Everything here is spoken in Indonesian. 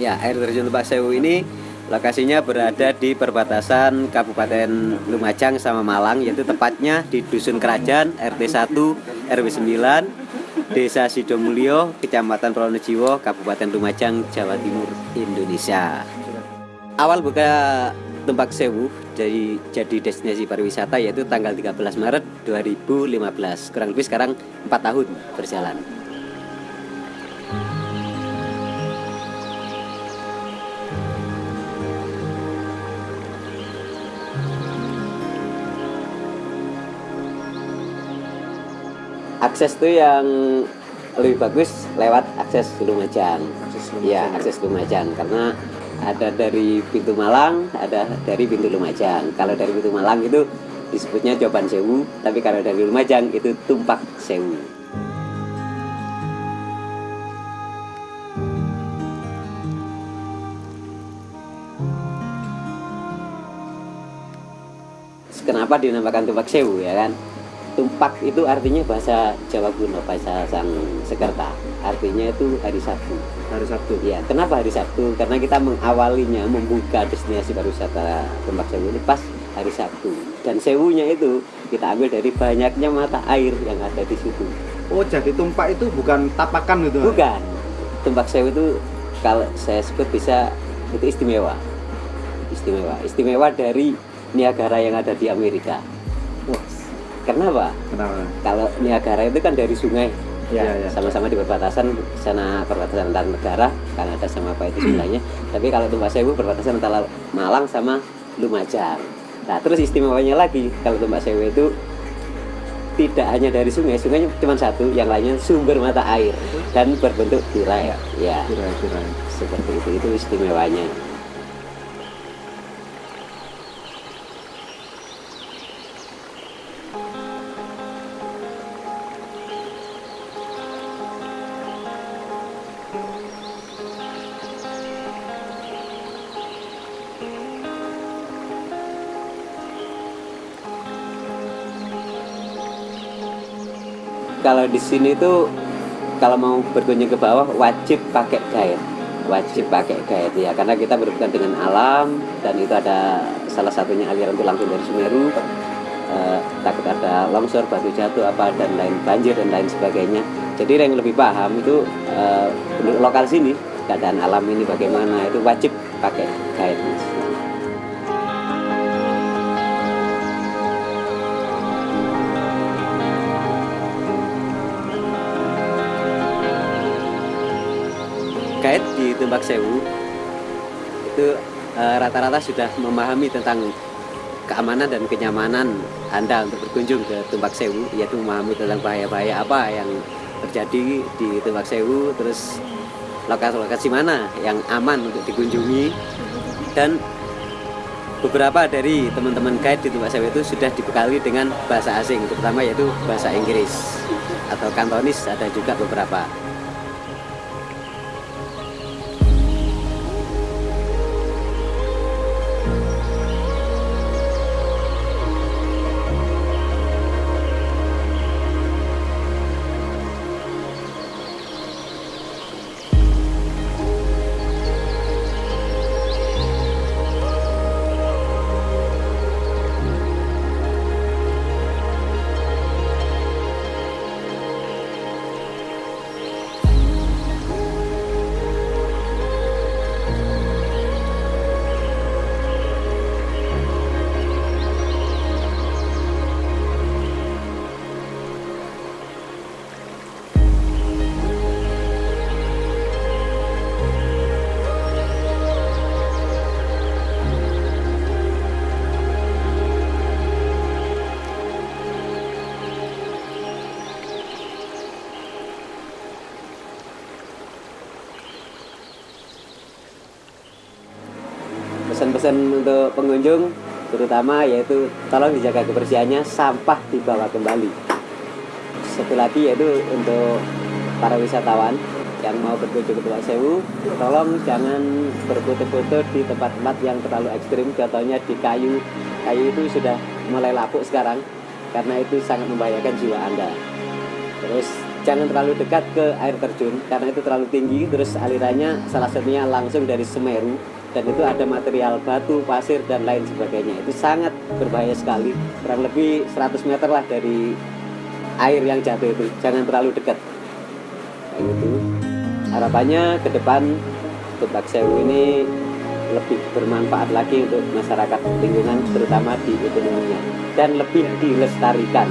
Ya, air terjun Tumbak Sewu ini lokasinya berada di perbatasan Kabupaten Lumajang sama Malang yaitu tepatnya di Dusun Kerajaan RT 1 RW 9 Desa Sidomulyo, Kecamatan Pronojiwo, Kabupaten Lumajang, Jawa Timur, Indonesia. Awal buka Tumpak Sewu jadi jadi destinasi pariwisata yaitu tanggal 13 Maret 2015. Kurang lebih sekarang 4 tahun berjalan. Akses tuh yang lebih bagus lewat akses Lumajang. Akses Ya, Lumajang. akses Lumajang karena ada dari pintu Malang, ada dari pintu Lumajang. Kalau dari pintu Malang itu disebutnya Coban Sewu, tapi kalau dari Lumajang itu Tumpak Sewu. Kenapa dinamakan Tumpak Sewu ya kan? Tumpak itu artinya bahasa Jawa kuno, bahasa Sang Sekerta. Artinya itu hari Sabtu. Hari Sabtu. Ya, kenapa hari Sabtu? Karena kita mengawalinya membuka destinasi pariwisata Tumpak Sewu ini pas hari Sabtu. Dan sewunya itu kita ambil dari banyaknya mata air yang ada di situ. Oh, jadi tumpak itu bukan tapakan gitu. Bukan. Tumpak Sewu itu kalau saya sebut bisa itu istimewa. Istimewa. Istimewa dari Niagara yang ada di Amerika. Wah, Kenapa? kenapa? Kalau Niagara itu kan dari sungai Ya, ya, ya. sama-sama di perbatasan sana perbatasan antar negara Kanada sama apa itu sebelahnya tapi kalau Tumpak Sewu perbatasan antara Malang sama Lumajang nah terus istimewanya lagi kalau Tumpak Sewu itu tidak hanya dari sungai sungainya cuma satu yang lainnya sumber mata air dan berbentuk tirai ya Kira-kira. seperti itu itu istimewanya kalau di sini tuh kalau mau berkunjung ke bawah wajib pakai guide. Wajib pakai guide ya. Karena kita berhubungan dengan alam dan itu ada salah satunya aliran itu langsung dari Semeru. Eh, takut ada longsor batu jatuh apa dan lain banjir dan lain sebagainya. Jadi yang lebih paham itu eh, lokal sini keadaan alam ini bagaimana itu wajib pakai Mas. Guide di Tumbak Sewu itu eh, rata-rata sudah memahami tentang keamanan dan kenyamanan Anda untuk berkunjung ke Tumbak Sewu. Yaitu memahami tentang bahaya-bahaya apa yang terjadi di Tumbak Sewu terus lokasi-lokasi mana yang aman untuk dikunjungi. Dan beberapa dari teman-teman guide di Tumbak Sewu itu sudah dibekali dengan bahasa asing terutama yaitu bahasa Inggris atau Kantonis ada juga beberapa pesan-pesan untuk pengunjung terutama yaitu tolong dijaga kebersihannya sampah dibawa kembali. Satu lagi yaitu untuk para wisatawan yang mau berkunjung ke Pulau Sewu tolong jangan berfoto-foto di tempat-tempat yang terlalu ekstrim. Contohnya di kayu. Kayu itu sudah mulai lapuk sekarang karena itu sangat membahayakan jiwa anda. Terus jangan terlalu dekat ke air terjun karena itu terlalu tinggi. Terus alirannya salah satunya langsung dari Semeru dan itu ada material batu, pasir dan lain sebagainya. Itu sangat berbahaya sekali. Kurang lebih 100 meter lah dari air yang jatuh itu. Jangan terlalu dekat. Kayak gitu. Harapannya ke depan Tumbak Sewu ini lebih bermanfaat lagi untuk masyarakat lingkungan terutama di ekonominya. Dan lebih dilestarikan